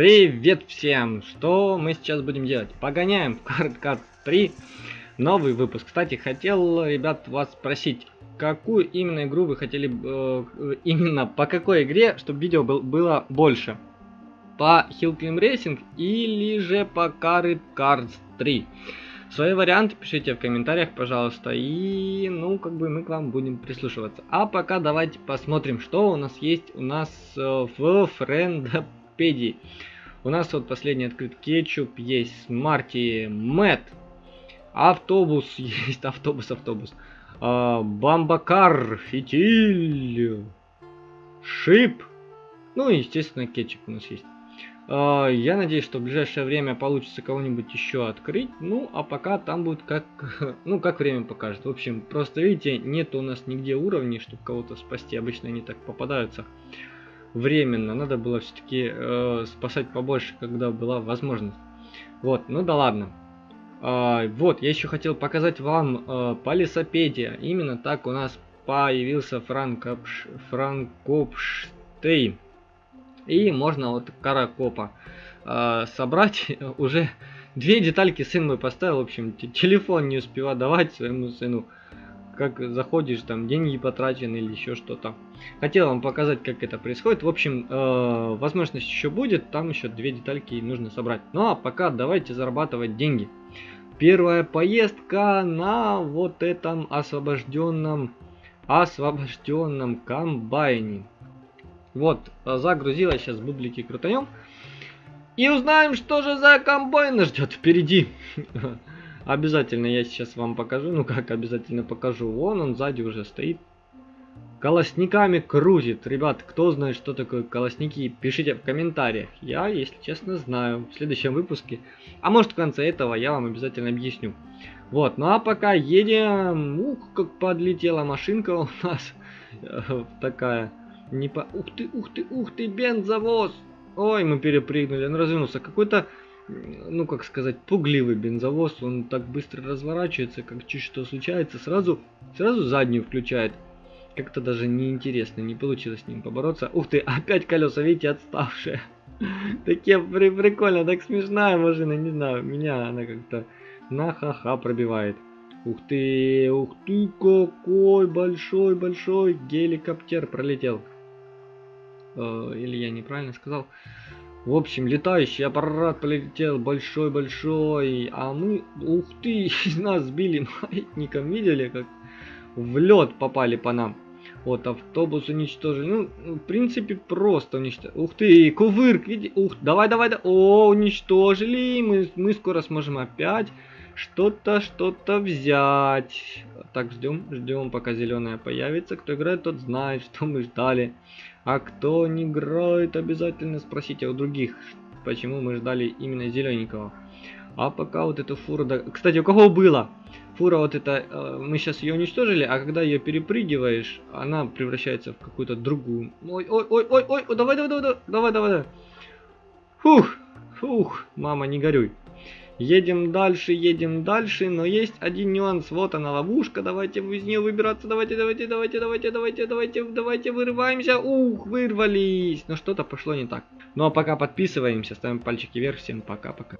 Привет всем! Что мы сейчас будем делать? Погоняем в Card 3 новый выпуск. Кстати, хотел, ребят, вас спросить, какую именно игру вы хотели, э, именно по какой игре, чтобы видео был, было больше? По Hill Climb Racing или же по Card Cards 3? Свои варианты пишите в комментариях, пожалуйста, и, ну, как бы мы к вам будем прислушиваться. А пока давайте посмотрим, что у нас есть у нас э, в Френдопедии. У нас вот последний открыт кетчуп, есть Смарти Мэт, автобус, есть автобус, автобус, а, Бамбакар, фитиль, шип, ну и естественно кетчуп у нас есть. А, я надеюсь, что в ближайшее время получится кого-нибудь еще открыть. Ну, а пока там будет как, ну, как время покажет. В общем, просто видите, нет у нас нигде уровней, чтобы кого-то спасти. Обычно они так попадаются временно. Надо было все-таки э, спасать побольше, когда была возможность. Вот, ну да ладно. А, вот, я еще хотел показать вам э, Полисопедия. Именно так у нас появился Франкопш... Франкопштейн. И можно вот каракопа э, собрать уже две детальки сын мой поставил. В общем, телефон не успевал давать своему сыну как заходишь, там деньги потрачены или еще что-то. Хотел вам показать, как это происходит. В общем, э, возможность еще будет, там еще две детальки нужно собрать. Ну а пока давайте зарабатывать деньги. Первая поездка на вот этом освобожденном, освобожденном комбайне. Вот, загрузила, сейчас бублики крутанем. И узнаем, что же за комбайн нас ждет впереди. Обязательно я сейчас вам покажу. Ну как обязательно покажу. Вон он сзади уже стоит. Колосниками крутит. Ребят, кто знает, что такое колосники, пишите в комментариях. Я, если честно, знаю. В следующем выпуске, а может в конце этого, я вам обязательно объясню. Вот, ну а пока едем. Ух, как подлетела машинка у нас. Такая. Не по... Ух ты, ух ты, ух ты, бензовоз. Ой, мы перепрыгнули, он развернулся. Какой-то ну как сказать, пугливый бензовоз, он так быстро разворачивается, как чуть что случается, сразу, сразу заднюю включает. Как-то даже неинтересно, не получилось с ним побороться. Ух ты, опять колеса, видите, отставшие. Такие при прикольно, так смешная машина, не знаю, меня она как-то на ха-ха пробивает. Ух ты, ух ты, какой большой-большой геликоптер пролетел. Э, или я неправильно сказал. В общем, летающий аппарат полетел большой-большой, а мы, ух ты, нас сбили маятником, видели, как в лед попали по нам. Вот, автобус уничтожили. Ну, в принципе, просто уничтожили. Ух ты, кувырк, видите? Ух, давай, давай, давай. О, уничтожили. Мы, мы скоро сможем опять что-то, что-то взять. Так, ждем, ждем, пока зеленая появится. Кто играет, тот знает, что мы ждали. А кто не играет, обязательно спросите у других, почему мы ждали именно зелененького. А пока вот эту фуру... Кстати, у кого было? Фура вот это... Э, мы сейчас ее уничтожили, а когда ее перепрыгиваешь, она превращается в какую-то другую. Ой, ой, ой, ой, ой, давай, давай, давай, давай, давай, давай. Фух, фух, мама, не горюй. Едем дальше, едем дальше, но есть один нюанс. Вот она ловушка, давайте из нее выбираться. Давайте, давайте, давайте, давайте, давайте, давайте, давайте, вырываемся. Ух, вырвались. Но что-то пошло не так. Ну а пока подписываемся, ставим пальчики вверх. Всем пока-пока.